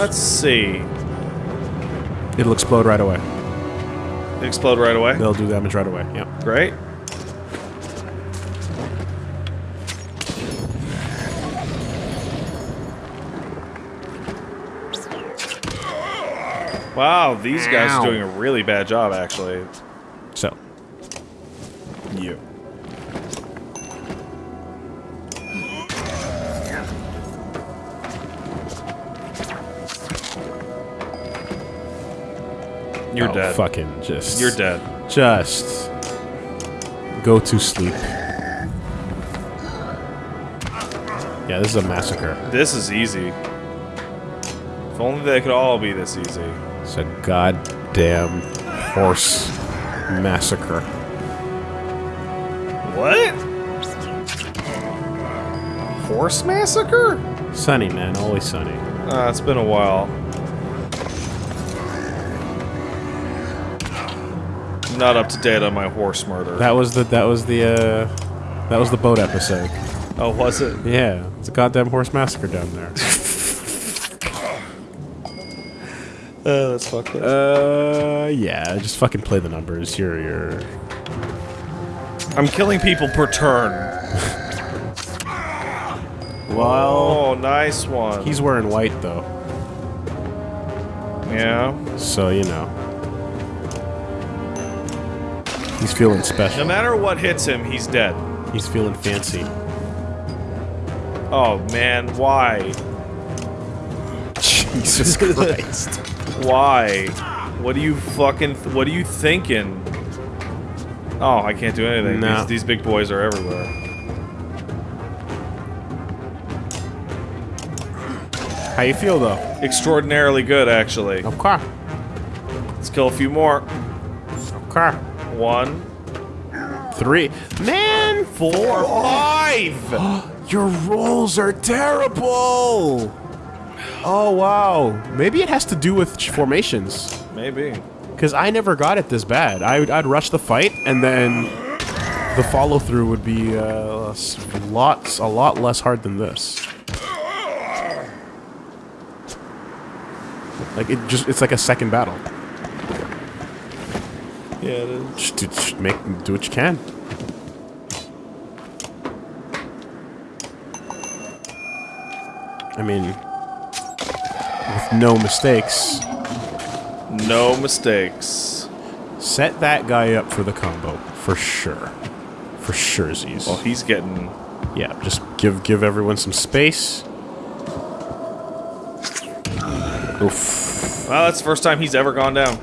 Let's see. It'll explode right away. Explode right away. They'll do damage right away. Yep. Great. Wow, these guys Ow. are doing a really bad job, actually. Dead. Fucking just. You're dead. Just go to sleep. Yeah, this is a massacre. This is easy. If only they could all be this easy. It's a goddamn horse massacre. What? Horse massacre? Sunny, man, always sunny. Uh, it's been a while. Not up to date on my horse murder. That was the that was the uh that was the boat episode. oh, was it? Yeah, it's a goddamn horse massacre down there. Uh, that's fucked up. uh, yeah, just fucking play the numbers. You're you're I'm killing people per turn. well. Oh, nice one. He's wearing white though, yeah. so you know he's feeling special. No matter what hits him, he's dead. He's feeling fancy. Oh man, why? Jesus Christ. Why? What are you fucking? what are you thinking? Oh, I can't do anything. No. These, these big boys are everywhere. How you feel though? Extraordinarily good, actually. Okay. Let's kill a few more. Okay. One, Three. Man, four, five. your rolls are terrible. Oh wow. Maybe it has to do with formations. Maybe. Because I never got it this bad. I would, I'd rush the fight, and then the follow through would be uh, lots, a lot less hard than this. Like it just—it's like a second battle. Yeah, it is. Just, do- just make do what you can. I mean, with no mistakes, No mistakes. set that guy up for the combo for sure. For sure, Z's. Well, he's getting. Yeah, just give give everyone some space. Oof. Well, that's the first time he's ever gone down.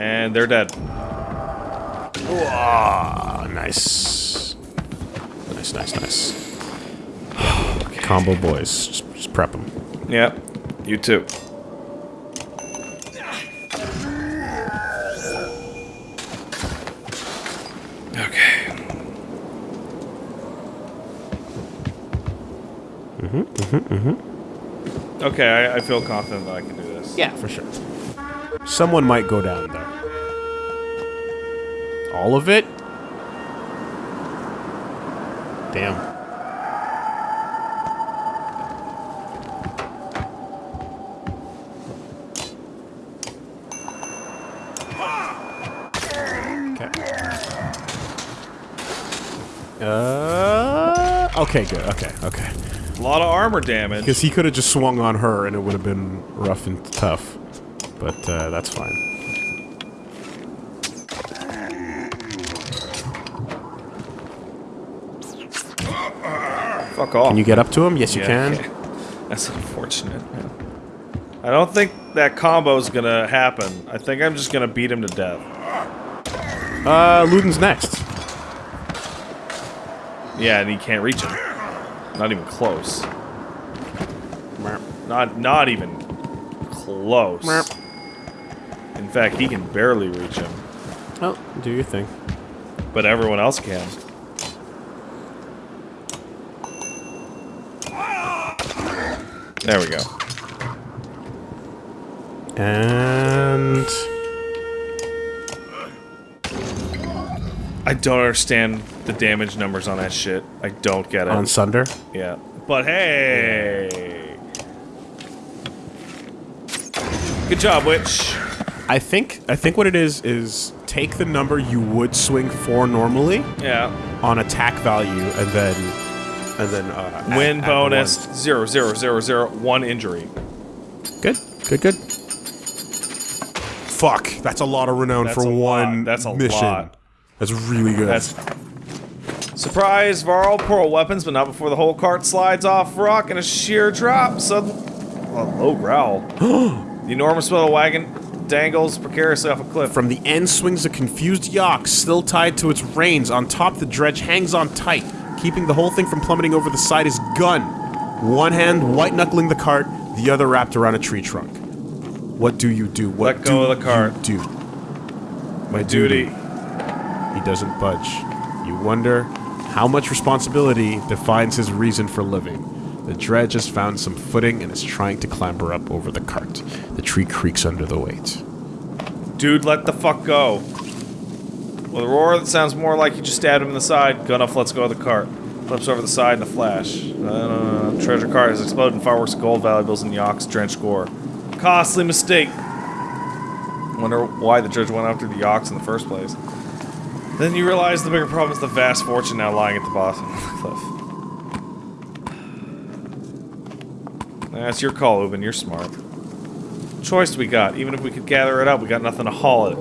And they're dead. Ah, nice. Nice, nice, nice. Combo boys, just, just prep them. Yep. You too. Okay. Mm-hmm, mm-hmm, mm-hmm. Okay, I, I feel confident that I can do this. Yeah, for sure. Someone might go down though. All of it? Damn. Okay. Uh, okay, good. Okay, okay. A lot of armor damage. Because he could have just swung on her and it would have been rough and tough. But uh, that's fine. Fuck off. Can you get up to him? Yes, you Yeah, can. That's unfortunate. man. I don't think that combo's gonna happen. I think I'm just gonna beat him to death. Uh, Luden's next. Yeah, and he can't reach him. Not even close. Not not even close fact, he can barely reach him. Oh, do your thing. But everyone else can. There we go. And... I don't understand the damage numbers on that shit. I don't get it. On Sunder? Yeah. But hey! Good job, Witch. I think I think what it is is take the number you would swing for normally Yeah. on attack value, and then and then uh, Win add bonus ones. zero zero zero zero one injury. Good, good, good. Fuck, that's a lot of renown That's for a lot. one That's a mission. lot. That's really good. That's surprise. Varl pull weapons, but not before the whole cart slides off rock in a sheer drop. Sudden, a low growl. the enormous metal wagon dangles precariously off a cliff. From the end swings a confused Yak, still tied to its reins. On top, the dredge hangs on tight, keeping the whole thing from plummeting over the side is gun. One hand white knuckling the cart, the other wrapped around a tree trunk. What do you do? What Let go do of the cart. You do. My Duty. He doesn't budge. You wonder how much responsibility defines his reason for living. The dredge has found some footing and is trying to clamber up over the cart. The tree creaks under the weight. Dude, let the fuck go. With a roar that sounds more like you just stabbed him in the side, Gunnulf lets go of the cart. Flips over the side in a flash. Uh, treasure cart has exploded in fireworks of gold valuables and Yak's drenched gore. Costly mistake. Wonder why the judge went after the Yaks in the first place. Then you realize the bigger problem is the vast fortune now lying at the bottom of the That's your call, Ubin. You're smart choice we got. Even if we could gather it up, we got nothing to haul it.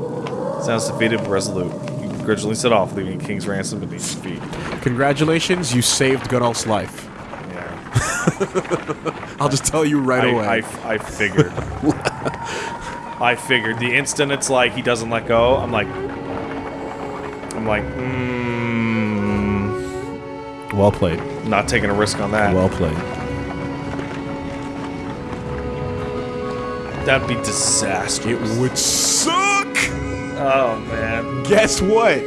Sounds defeated but resolute. You begrudgingly set off, leaving King's ransom beneath his feet. Congratulations, you saved Gunnulf's life. Yeah. I'll just tell you right I, away. I, I figured. I figured. The instant it's like he doesn't let go, I'm like... I'm like, mmm... well played. Not taking a risk on that. Well played. That'd be disastrous. It would suck! Oh, man. Guess what?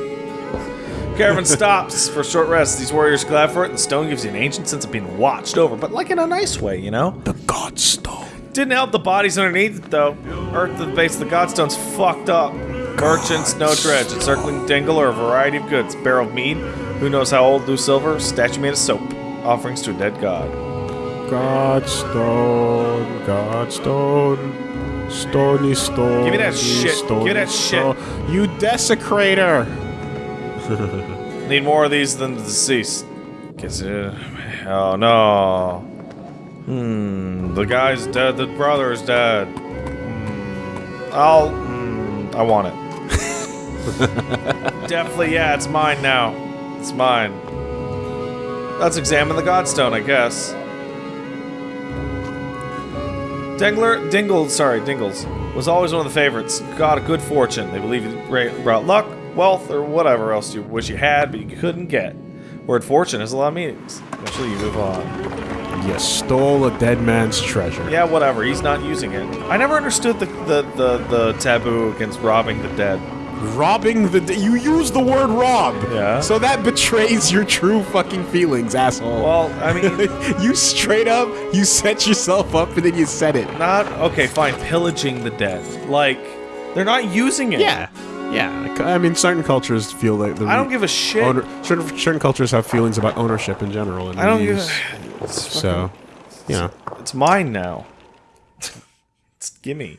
Caravan stops for a short rest. These warriors glad for it, the stone gives you an ancient sense of being watched over, but like in a nice way, you know? The Godstone. Didn't help the bodies underneath it, though. Earth at the base of the Godstone's fucked up. Merchants, no dredge, encircling dingle or a variety of goods. Barrel of mead, who knows how old, loose silver, statue made of soap. Offerings to a dead god. Godstone, Godstone, stony stone. Give me that shit. Give me that shit. You desecrator! Need more of these than the deceased. Guess it. Oh no. Hmm. The guy's dead. The brother is dead. Hmm. I'll. Hmm. I want it. Definitely, yeah. It's mine now. It's mine. Let's examine the Godstone, I guess. Dingler, Dingle, sorry, Dingles, was always one of the favorites. Got a good fortune. They believe he brought luck, wealth, or whatever else you wish you had, but you couldn't get. Word fortune has a lot of meanings. Eventually, you move on. You stole a dead man's treasure. Yeah, whatever. He's not using it. I never understood the the, the, the taboo against robbing the dead. Robbing the. You use the word rob! Yeah. So that betrays your true fucking feelings, asshole. Well, I mean, you straight up, you set yourself up and then you said it. not okay. Fine, pillaging the dead. Like, they're not using it. Yeah. Yeah. I mean, certain cultures feel like the. I don't give a shit. Owner, certain, certain cultures have feelings about ownership in general. And I don't give. A, So, you know. it's mine now. it's gimme.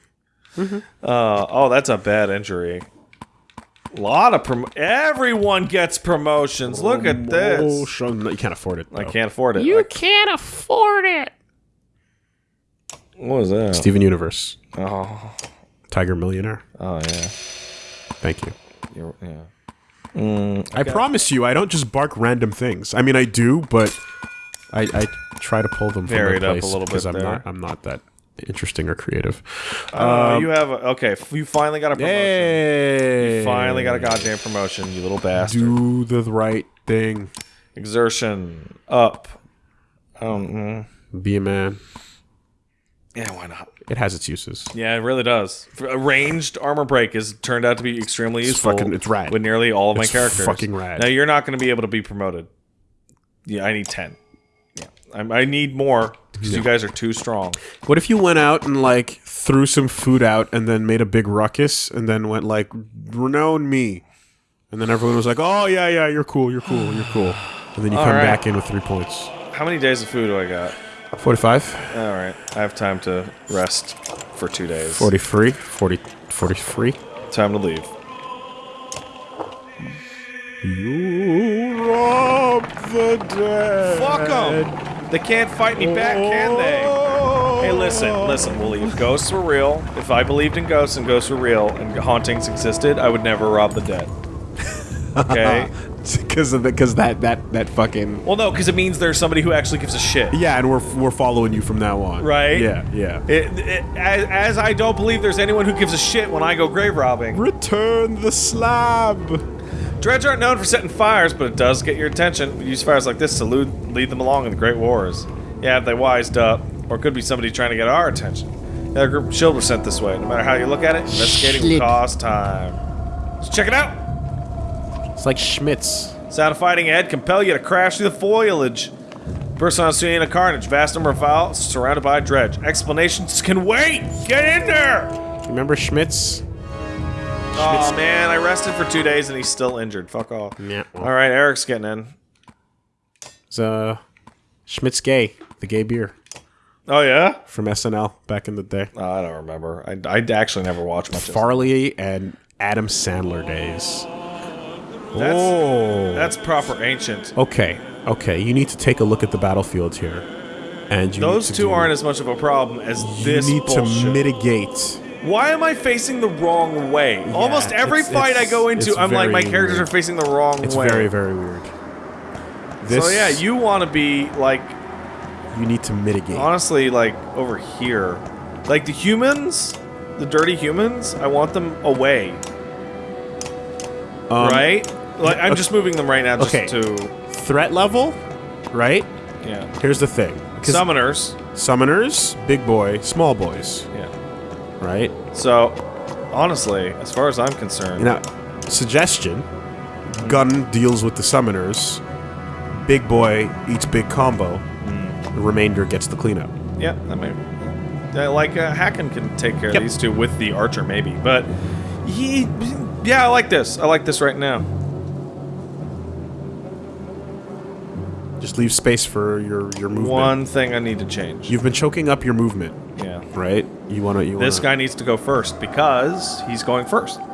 Mm-hmm. Uh, oh, that's a bad injury. A lot of prom. Everyone gets promotions. Look at Oh, this. show- no, you can't afford it. I though. can't afford it. You Like, can't afford it. what was that? Steven Universe, Oh, Tiger Millionaire. oh yeah. Thank you. You're, yeah. Mm, I promise you, I don't just bark random things. I mean, I do, but I, I try to pull them from Vary their it up a place little because bit I'm there. not I'm not that interesting or creative. Uh, you have a, okay. You finally got a promotion. Hey, Finally got a goddamn promotion. You little bastard. do the right thing. Exertion up. Um. Be a man. Yeah, why not? It has its uses. Yeah, it really does. A ranged armor break has turned out to be extremely It's useful. fucking- it's rad. With nearly all of my characters. fucking rad. Now you're not going to be able to be promoted. Yeah, I need ten. Yeah, I, I need more because you guys are too strong. What if you went out and like threw some food out and then made a big ruckus and then went like renown me, and then everyone was like, "Oh yeah, yeah, you're cool, you're cool, you're cool," and then you All come right. back in with three points. How many days of food do I got? 45. All right, I have time to rest for two days. 43. 40, 43. Time to leave. You rob the dead. Fuck them! They can't fight me back, can they? Hey, listen, listen, Wooly. If ghosts were real, if I believed in ghosts and ghosts were real and hauntings existed, I would never rob the dead. Okay? Because because that that that fucking well, no, because it means there's somebody who actually gives a shit. yeah, and we're we're following you from now on. Right? Yeah, yeah. It, it, as, as I don't believe there's anyone who gives a shit when I go grave robbing. Return the slab. Dredge aren't known for setting fires, but it does get your attention. We use fires like this to lead, lead them along in the Great Wars. Yeah, if they wised up, or it could be somebody trying to get our attention. Yeah, a group of shield were sent this way. No matter how you look at it, investigating will cost time. Let's check it out. It's like Schmitts. Sound of fighting ahead compel you to crash through the foliage. Person on scene of carnage, vast number of files surrounded by a dredge. Explanations can wait. Get in there. Remember Schmitts? Oh man, I rested for two days and he's still injured. Fuck off. Yeah. All right, Eric's getting in. It's uh Schmitts Gay, the gay beer Oh yeah. from SNL back in the day. Oh, I don't remember. I, I actually never watched much of Farley and Adam Sandler days. That's, oh. that's proper ancient. Okay, okay. You need to take a look at the battlefield here, and you Those two do- aren't as much of a problem as You this You need bullshit. to mitigate. Why am I facing the wrong way? Almost every it's- fight I go into, I'm like, my characters weird. are facing the wrong It's way. It's very, very weird. This, so yeah, you want to be like, you need to mitigate. honestly, like over here, like the humans, the dirty humans. I want them away, Um, right? Like I'm okay. just moving them right now, just Okay. to Threat level, right? yeah. Here's the thing. Summoners, summoners, big boy, small boys, yeah. Right? So, honestly, as far as I'm concerned, Now, suggestion: gun deals with the summoners. Big boy eats big combo. Hmm. The remainder gets the cleanup. Yeah, that might. yeah, like uh, Hakon can take care Yep. of these two with the archer, maybe. But he, yeah, I like this. I like this right now. Just leave space for your your movement. One thing I need to change. You've been choking up your movement, yeah, right? You want to. You this wanna, guy needs to go first because he's going first. All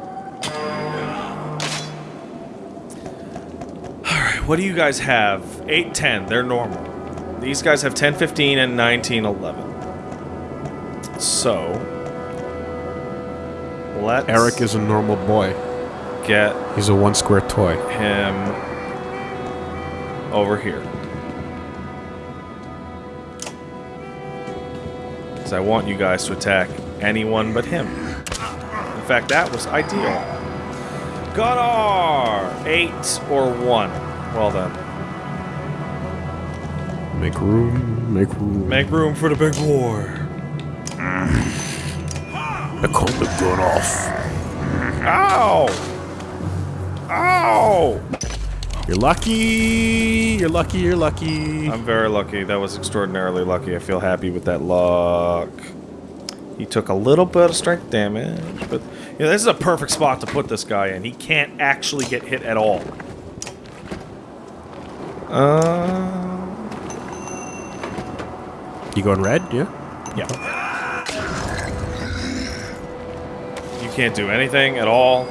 right, what do you guys have? 8, 10. They're normal. These guys have 10, 15, and 19, 11. So, let's Eric is a normal boy. get He's a one square toy. him over here. Because I want you guys to attack anyone but him. In fact, that was ideal. Gunnar! Eight or one. Well then. Make room. Make room. Make room for the big war. I called the gun off. Ow! Ow! You're lucky. You're lucky. You're lucky. I'm very lucky. That was extraordinarily lucky. I feel happy with that luck. He took a little bit of strength damage, but you know, this is a perfect spot to put this guy in. He can't actually get hit at all. Uh, You going red? Yeah. yeah. You can't do anything at all.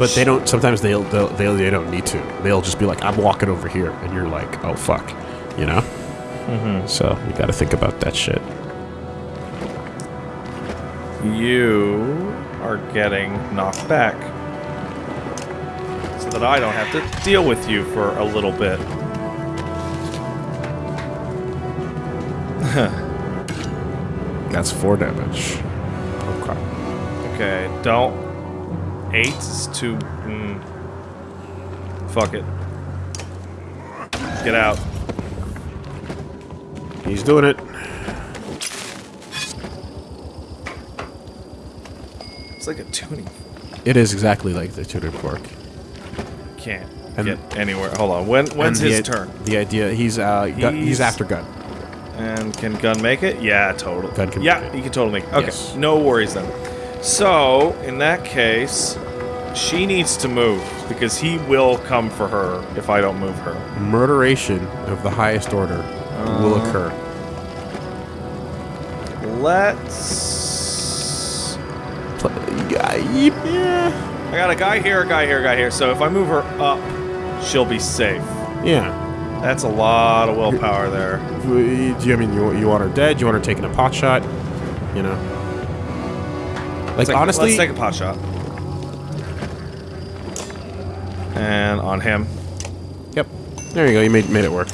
But they don't. Sometimes they'll, they'll they they don't need to. They'll just be like, "I'm walking over here," and you're like, "Oh fuck," you know. Mm-hmm. So you got to think about that shit. You are getting knocked back. So that I don't have to deal with you for a little bit. That's four damage. Okay. Okay, don't. Eight is too. Mm, fuck it. Get out. He's doing it. It's like a tuning. fork. It is exactly like the tutor fork. Can't And- get anywhere. Hold on. When when's his turn? The idea he's uh gun, he's, He's- after gun. And can Gun make it? Yeah, totally. Gun can yeah, make it. he can totally make it. Okay, Yes. no worries then. So, in that case, she needs to move because he will come for her if I don't move her. Murderation of the highest order. will uh, occur. Let's. Yeah. I got a guy here, a guy here, a guy here. So if I move her up, she'll be safe. Yeah. That's a lot of willpower there. Do you I mean you, you want her dead? You want her taking a pot shot? You know. Like Let's take- honestly, let's take a pot shot. And on him. yep. There you go. You made made it work.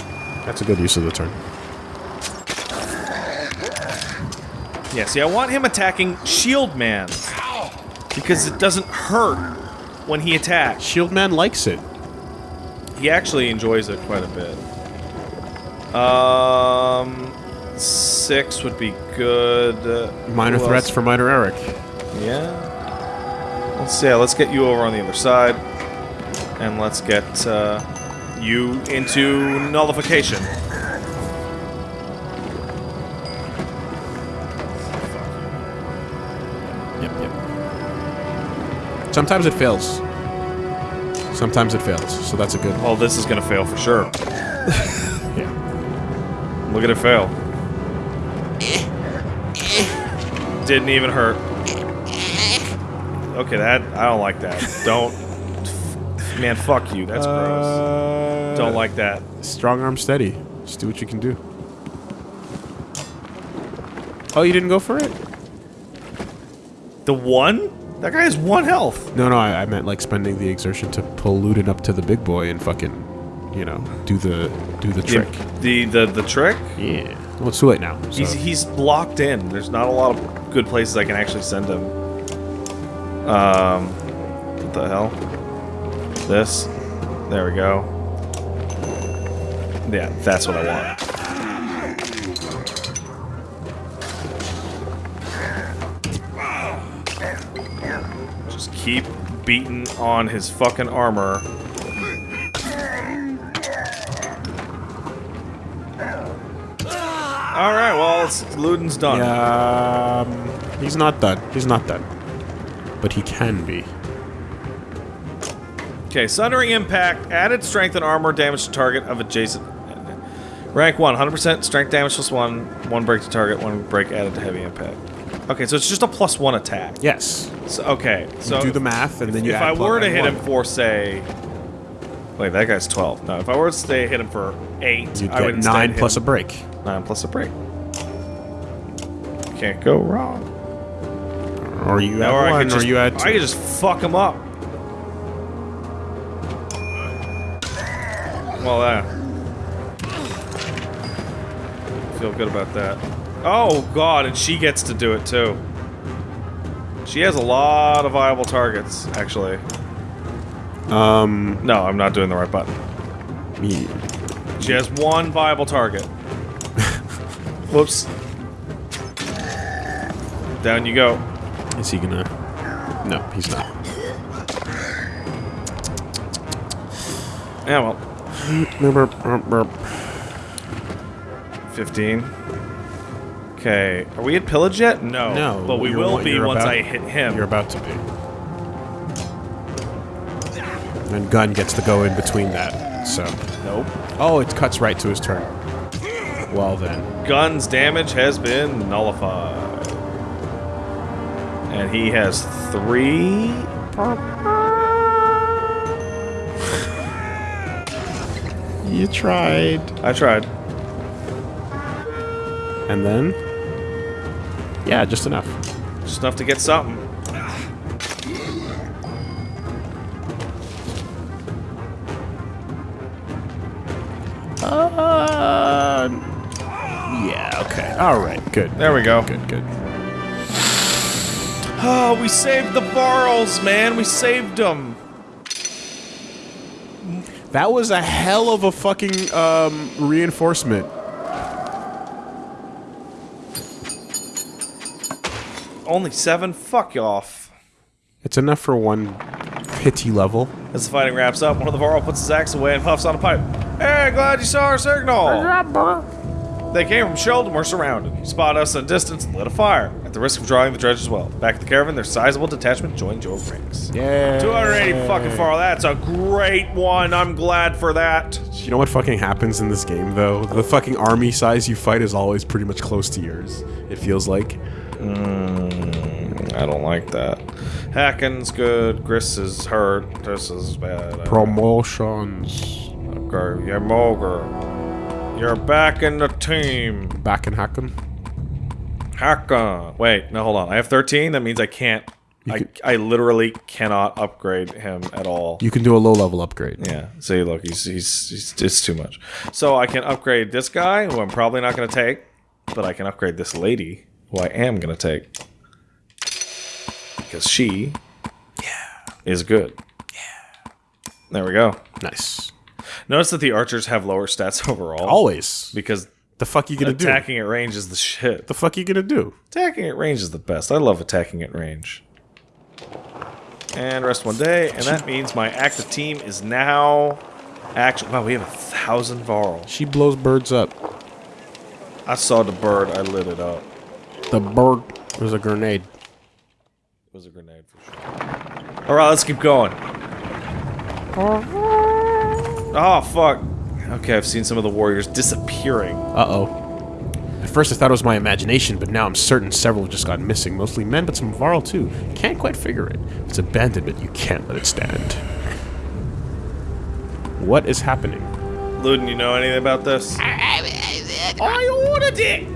That's a good use of the turn. Yeah, see, I want him attacking Shield Man. Because it doesn't hurt when he attacks. Shield Man likes it. He actually enjoys it quite a bit. Um, six would be good. Uh, Minor threats else? for Minor Eric. Yeah. Let's see. Let's get you over on the other side, and let's get uh, you into nullification. Yep, yep. Sometimes it fails. Sometimes it fails, so that's a good. Well, this is gonna fail for sure. Yeah. Look at it fail. Didn't even hurt. Okay, that I don't like that. Don't, man. Fuck you. That's gross. Uh, Don't like that. Strong arm steady. Just do what you can do. Oh, you didn't go for it? The one? That guy has one health. No, no, I, I meant like spending the exertion to pull Luden up to the big boy and fucking, you know, do the do the trick. The the the trick. Yeah. Well, it's too late now. So. He's he's locked in. There's not a lot of good places I can actually send him. Um, what the hell? This. There we go. Yeah, that's what I want. Just keep beating on his fucking armor. All right, well, Luden's done. Um, he's not done. He's not done. But he can be. Okay, Sundering Impact, added strength and armor damage to target of adjacent. Rank 1, 100% strength damage plus 1, 1 break to target, 1 break added to heavy impact. Okay, so it's just a plus 1 attack. Yes. So, okay, so do the math, and then you if I were to one. hit him for, say. Wait, that guy's 12. No, if I were to stay hit him for 8, You'd I would get nine plus a break. 9 plus a break. Can't go wrong. Or you add or I one, just, or you add two. I could just fuck him up. Well, that. Feel good about that. Oh god, and she gets to do it too. She has a lot of viable targets, actually. Um, No, I'm not doing the right button. yeah. She has one viable target. Whoops. Down you go. Is he gonna? No, he's not. Yeah, well, Remember, remember- 15. Okay, are we at pillage yet? No. No, But we will be once about- I hit him. You're about to be. And gun gets to go in between that. So, Nope. oh, it cuts right to his turn. Well then, Gun's damage has been nullified. And he has three. you tried. I tried. And then, yeah, just enough. Just enough to get something. Uh, yeah, okay. All right, good. There we go. Good, good. Oh, we saved the Barrels, man. We saved them. That was a hell of a fucking um, reinforcement. Only seven? Fuck you off. It's enough for one pity level. As the fighting wraps up, one of the Varl puts his axe away and puffs on a pipe. Hey, glad you saw our signal! They came from Sheldon, we're surrounded. Spot us at a distance and lit a fire, at the risk of drawing the dredge as well. Back at the caravan, their sizable detachment joined Joe ranks. Yeah. 280 fucking far. That's a great one. I'm glad for that. You know what fucking happens in this game, though? The fucking army size you fight is always pretty much close to yours. It feels like. Mm, I don't like that. Hakon's good. Gris is hurt. This is bad. Promotions. Okay, yeah, Mogr. You're back in the team. Back in Hakon. Hakon. Wait, no, hold on. I have 13. That means I can't. I, can- I literally cannot upgrade him at all. You can do a low level upgrade. Yeah. See, look, he's, he's, he's it's too much. So I can upgrade this guy, who I'm probably not going to take, but I can upgrade this lady, who I am going to take. Because she yeah. is good. Yeah. There we go. Nice. Notice that the archers have lower stats overall. Always. Because The fuck you gonna do? attacking at range is the shit. The fuck you gonna do? Attacking at range is the best. I love attacking at range. And rest one day, and that means my active team is now actually. Wow, we have a thousand Varl. She blows birds up. I saw the bird, I lit it up. The bird was a grenade. It was a grenade for sure. Alright, let's keep going. Oh, fuck. Okay, I've seen some of the warriors disappearing. Uh oh. At first I thought it was my imagination, but now I'm certain several have just gone missing. Mostly men, but some Varl too. Can't quite figure it. If it's abandonment, you can't let it stand. What is happening? Luden, you know anything about this? I ordered it!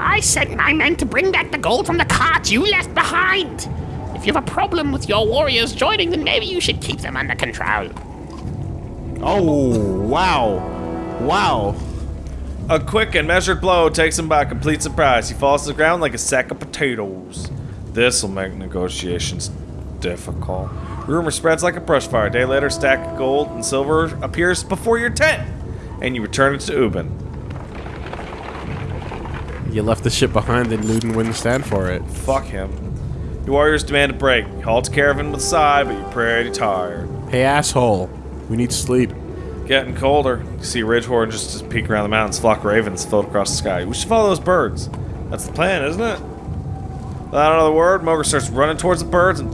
I sent my men to bring back the gold from the cart you left behind! If you have a problem with your warriors joining, then maybe you should keep them under control. Oh, wow. Wow. A quick and measured blow takes him by complete surprise. He falls to the ground like a sack of potatoes. This'll make negotiations difficult. Rumor spreads like a brush fire. A day later, a stack of gold and silver appears before your tent, and you return it to Ubin. You left the ship behind and Luden wouldn't stand for it. Fuck him. Your warriors demand a break. You halt the caravan with a sigh, but you're pretty tired. Hey, asshole. We need sleep. Getting colder. You see Ridgehorn just, just peek around the mountains. Flock of ravens float across the sky. We should follow those birds. That's the plan, isn't it? Without another word, Mogr starts running towards the birds and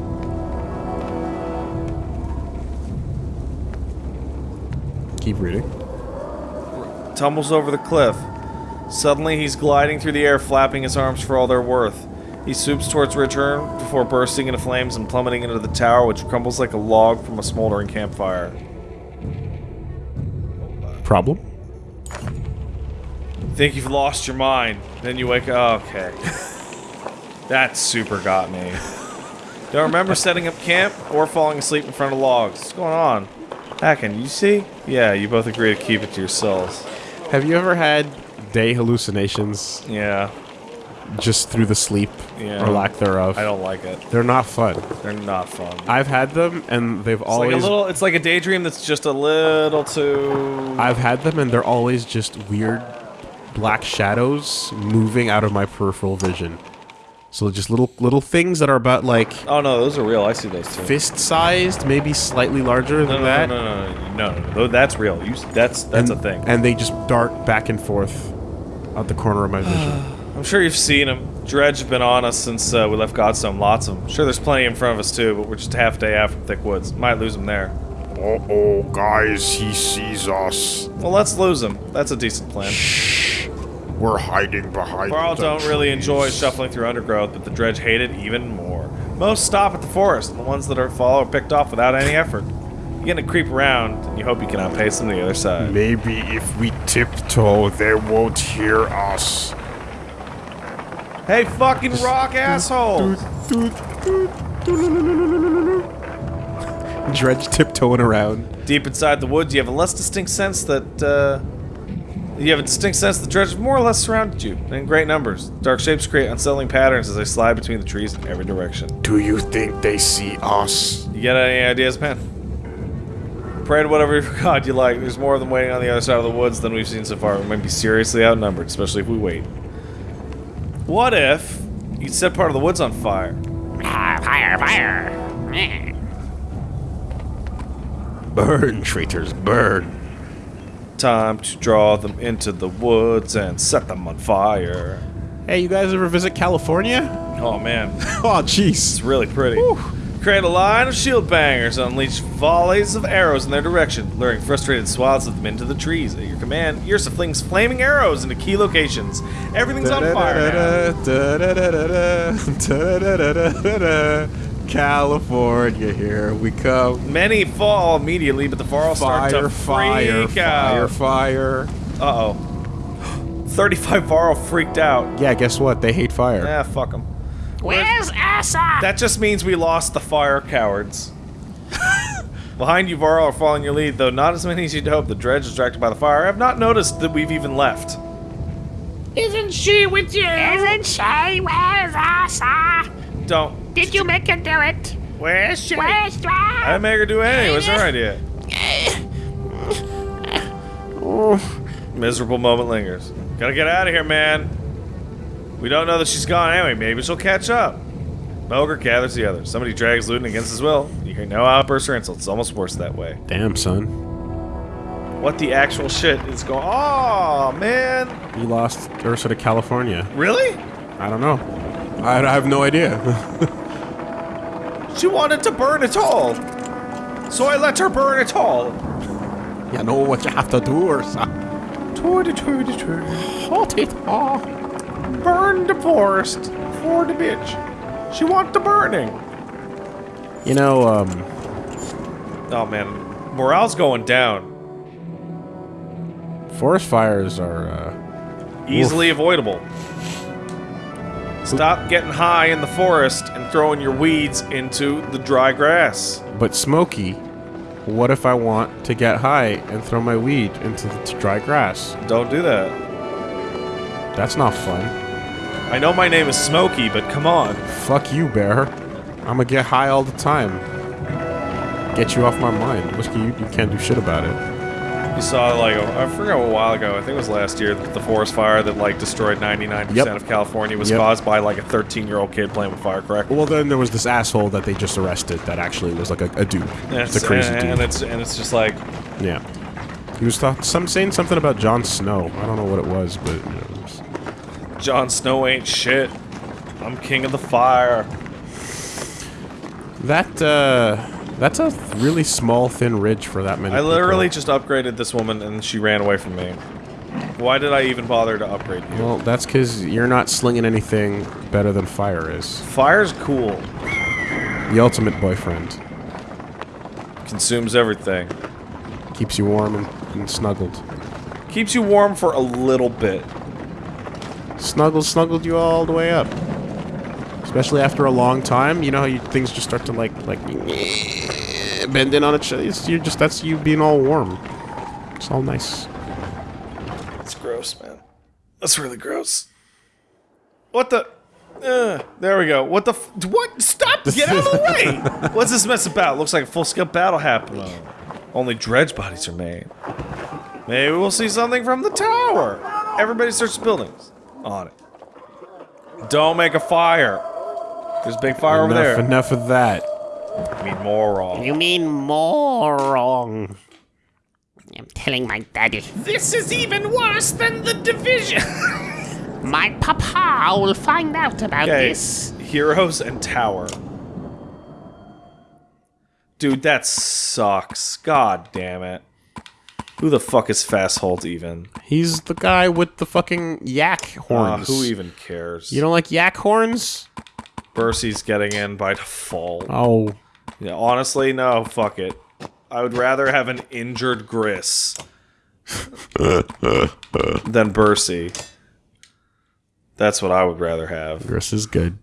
Keep reading. tumbles over the cliff. Suddenly, he's gliding through the air, flapping his arms for all they're worth. He swoops towards Ridgehorn before bursting into flames and plummeting into the tower, which crumbles like a log from a smoldering campfire. Problem? Think you've lost your mind. Then you wake up. Okay. that super got me. Don't remember setting up camp or falling asleep in front of logs. What's going on? Hakon, you see? Yeah, you both agree to keep it to yourselves. Have you ever had day hallucinations Yeah, just through the sleep Yeah. or lack thereof? I don't like it. They're not fun. They're not fun. I've had them and they've It's always like a little. It's like a daydream that's just a little too. I've had them and they're always just weird black shadows moving out of my peripheral vision. So just little little things that are about like Oh no, those are real. I see those too. fist sized, maybe slightly larger than no, that. no, no, no, no, no, no. That's real. You, that's that's and, a thing. And they just dart back and forth out the corner of my vision. I'm sure you've seen them. Dredge have been on us since uh, we left Godstone. Lots of them. Sure, there's plenty in front of us too, but we're just a half day out from Thick Woods. Might lose them there. Uh-oh, guys, he sees us. Well, let's lose them. That's a decent plan. Shh. We're hiding behind the don't really enjoy shuffling through undergrowth, but the Dredge hate it even more. Most stop at the forest, and the ones that are follow are picked off without any effort. You're gonna creep around, and you hope you can outpace them to the other side. Maybe if we tiptoe, they won't hear us. Hey, fucking rock asshole! Dredge tiptoeing around. Deep inside the woods, you have a less distinct sense that, uh, You have a distinct sense that dredge have more or less surrounded you, in great numbers. Dark shapes create unsettling patterns as they slide between the trees in every direction. Do you think they see us? You get any ideas, man? Pray to whatever god you like. There's more of them waiting on the other side of the woods than we've seen so far. We might be seriously outnumbered, especially if we wait. What if you set part of the woods on fire? Fire, fire. Burn, traitors, burn. Time to draw them into the woods and set them on fire. Hey, you guys ever visit California? Oh man, Oh, jeez. it's really pretty. Create a line of shield bangers, and unleash volleys of arrows in their direction, luring frustrated swaths of them into the trees. At your command, Yrsa flings flaming arrows into key locations. Everything's on fire now. California, here we come. Many fall immediately, but the Varl start to fire, freak fire, out. fire. Uh oh. 35 Varl freaked out. Yeah, guess what? They hate fire. Ah, fuck them. Where's Asa? That just means we lost the fire cowards. Behind you, Varl are following your lead, though not as many as you'd hope. The dredge, distracted by the fire, I have not noticed that we've even left. Isn't she with you? Isn't she? Where's Asa? Don't. Did you make her do it? Where's she? Where's she? I didn't make her do anything. It was her idea. Miserable moment lingers. Gotta get out of here, man. We don't know that she's gone anyway. Maybe she'll catch up. Melger gathers the others. Somebody drags Luden against his will. You hear no outbursts or insults. It's almost worse that way. Damn, son. What the actual shit is going? Oh man! You lost Yrsa to California. Really? I don't know. I, I have no idea. She wanted to burn it all. So I let her burn it all. you know what you have to do, Yrsa. Toity toity toity. Hold it all. Burn the forest for the bitch. She want the burning. You know, um, Oh man, morale's going down. forest fires are, uh, Easily avoidable. Stop getting high in the forest and throwing your weeds into the dry grass. but smoky. What if I want to get high and throw my weed into the dry grass? Don't do that. That's not fun. I know my name is Smokey, but come on. Fuck you, bear. I'ma get high all the time. Get you off my mind. Whiskey, you, you can't do shit about it. You saw like I forgot a while ago. I think it was last year the forest fire that like destroyed 99% Yep. of California was Yep. caused by like a 13-year-old kid playing with firecracker. Well, then there was this asshole that they just arrested that actually was like a, a dude. And It's a crazy and, dude. and it's and it's just like yeah. He was talk- some saying something about Jon Snow. I don't know what it was, but you know, Jon Snow ain't shit. I'm king of the fire. that uh, that's a really small, thin ridge for that many. I literally people. just upgraded this woman and she ran away from me. Why did I even bother to upgrade you? Well, that's because you're not slinging anything better than fire is. Fire's cool. The ultimate boyfriend Consumes everything. keeps you warm and, and snuggled. Keeps you warm for a little bit. Snuggled, snuggled you all the way up. Especially after a long time, you know how you, things just start to like like bend in on each other. It's- You're just that's you being all warm. It's all nice. It's gross, man. That's really gross. What the? Uh, there we go. What the? F what? Stop! Get out of the way! What's this mess about? Looks like a full-scale battle happening. Only dredge bodies are made. Maybe we'll see something from the tower. Everybody search the buildings. On it. Don't make a fire. There's a big fire enough, over there. enough of that. I mean, more wrong. You mean more wrong? I'm telling my daddy. This is even worse than the division. My papa will find out about Okay, this. heroes and tower. Dude, that sucks. God damn it. Who the fuck is Fasolt even? He's the guy with the fucking yak Uh, horns. who even cares? You don't like yak horns? Bersi's getting in by default. Oh, Yeah, honestly, no, fuck it. I would rather have an injured Gris than Bersi. That's what I would rather have. Gris is good.